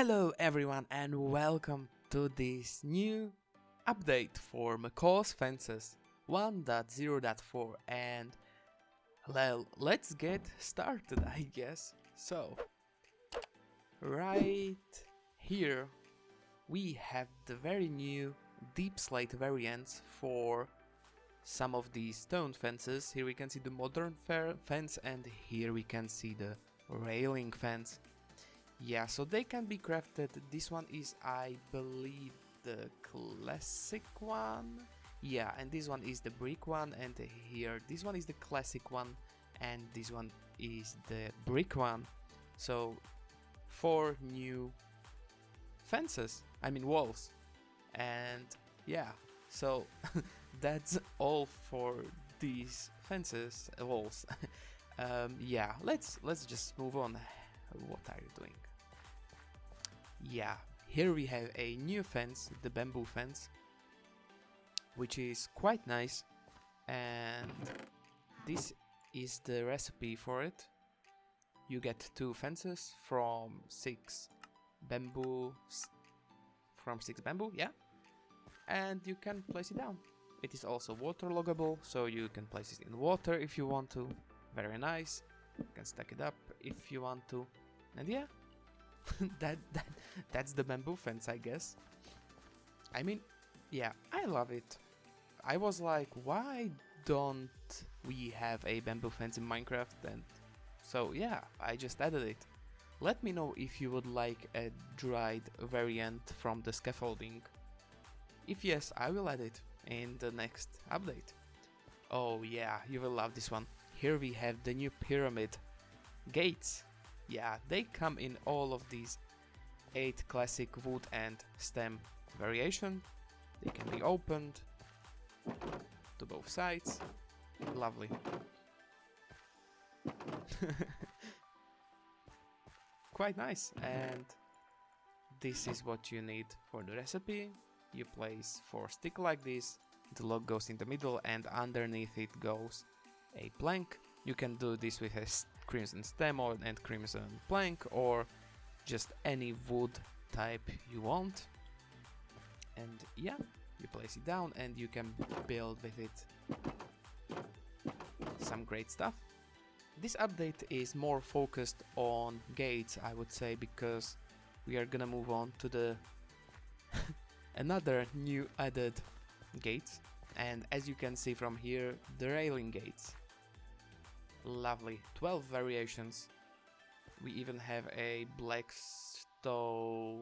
Hello everyone and welcome to this new update for Macaw's Fences 1.0.4 and well, let's get started I guess. So, right here we have the very new deep slate variants for some of these stone fences. Here we can see the modern fence and here we can see the railing fence. Yeah, so they can be crafted. This one is, I believe, the classic one. Yeah, and this one is the brick one, and here, this one is the classic one, and this one is the brick one. So, four new fences, I mean walls. And yeah, so that's all for these fences, walls. um, yeah, let's let's just move on. What are you doing? Yeah here we have a new fence the bamboo fence which is quite nice and this is the recipe for it. You get two fences from six bamboo from six bamboo yeah and you can place it down. It is also waterloggable so you can place it in water if you want to. Very nice. You can stack it up if you want to. And yeah that, that that's the bamboo fence, I guess. I mean, yeah, I love it. I was like, why don't we have a bamboo fence in Minecraft? And so yeah, I just added it. Let me know if you would like a dried variant from the scaffolding. If yes, I will add it in the next update. Oh yeah, you will love this one. Here we have the new pyramid gates yeah, they come in all of these 8 classic wood and stem variation. They can be opened to both sides. Lovely. Quite nice. And this is what you need for the recipe. You place 4 stick like this. The log goes in the middle and underneath it goes a plank. You can do this with a crimson stem or and crimson plank or just any wood type you want. And yeah you place it down and you can build with it some great stuff. This update is more focused on gates I would say because we are gonna move on to the another new added gates. And as you can see from here the railing gates Lovely. 12 variations. We even have a blackstone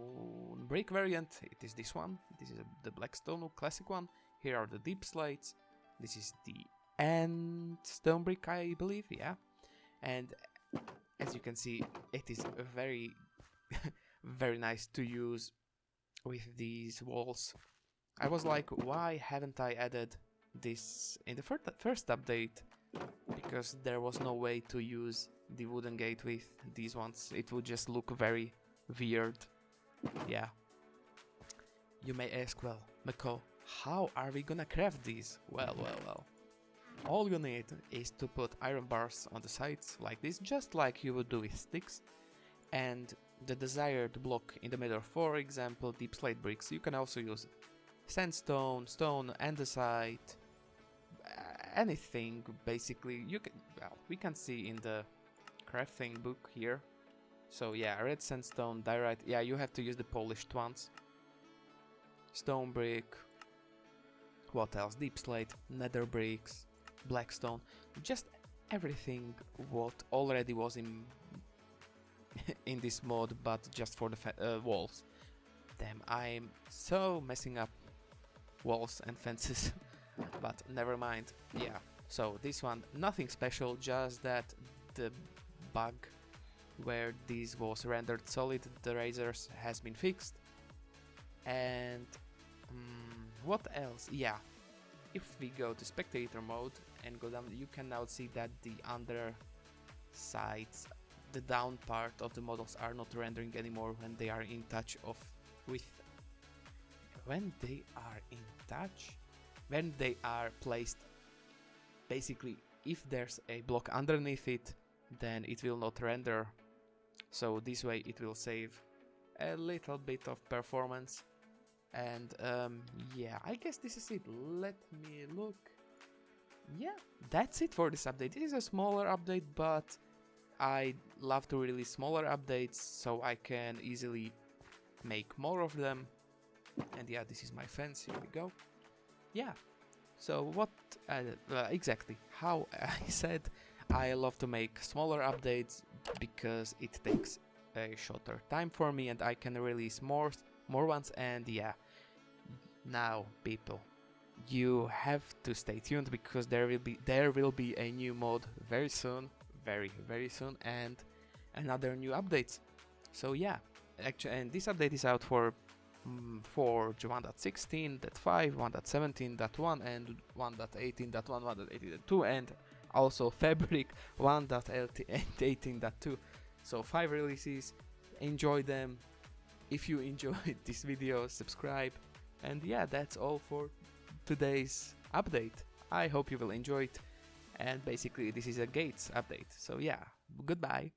brick variant. It is this one. This is the blackstone classic one. Here are the deep slates. This is the end stone brick, I believe. Yeah. And as you can see, it is very, very nice to use with these walls. I was like, why haven't I added this in the first update? Because there was no way to use the wooden gate with these ones. It would just look very weird. Yeah. You may ask, well, Macaw, how are we gonna craft these? Well, well, well. All you need is to put iron bars on the sides like this, just like you would do with sticks, and the desired block in the middle, for example, deep slate bricks. You can also use sandstone, stone, andesite, anything basically. You can well we can see in the crafting book here. So yeah red sandstone diorite. Yeah you have to use the polished ones. Stone brick. What else? Deep slate nether bricks blackstone. Just everything what already was in in this mod but just for the uh, walls. Damn i'm so messing up walls and fences but never mind. Yeah, so this one, nothing special, just that the bug where this was rendered solid, the razors has been fixed. And um, what else? Yeah, if we go to spectator mode and go down, you can now see that the under sides, the down part of the models are not rendering anymore when they are in touch of with when they are in touch when they are placed basically if there's a block underneath it then it will not render so this way it will save a little bit of performance. And um, yeah, I guess this is it. Let me look. Yeah, that's it for this update. It is a smaller update, but I love to release smaller updates so I can easily make more of them. And yeah, this is my fence. Here we go. Yeah. So what uh, uh, exactly? How I said I love to make smaller updates because it takes a shorter time for me and I can release more more ones and yeah now people you have to stay tuned because there will be there will be a new mod very soon very very soon and another new updates so yeah actually and this update is out for mm, for 1.16.5 1.17.1 and 1.18.1 1.18.2 and also fabric 1.18.2 so five releases. Enjoy them. If you enjoyed this video subscribe. And yeah that's all for today's update. I hope you will enjoy it. And basically this is a gates update. So yeah goodbye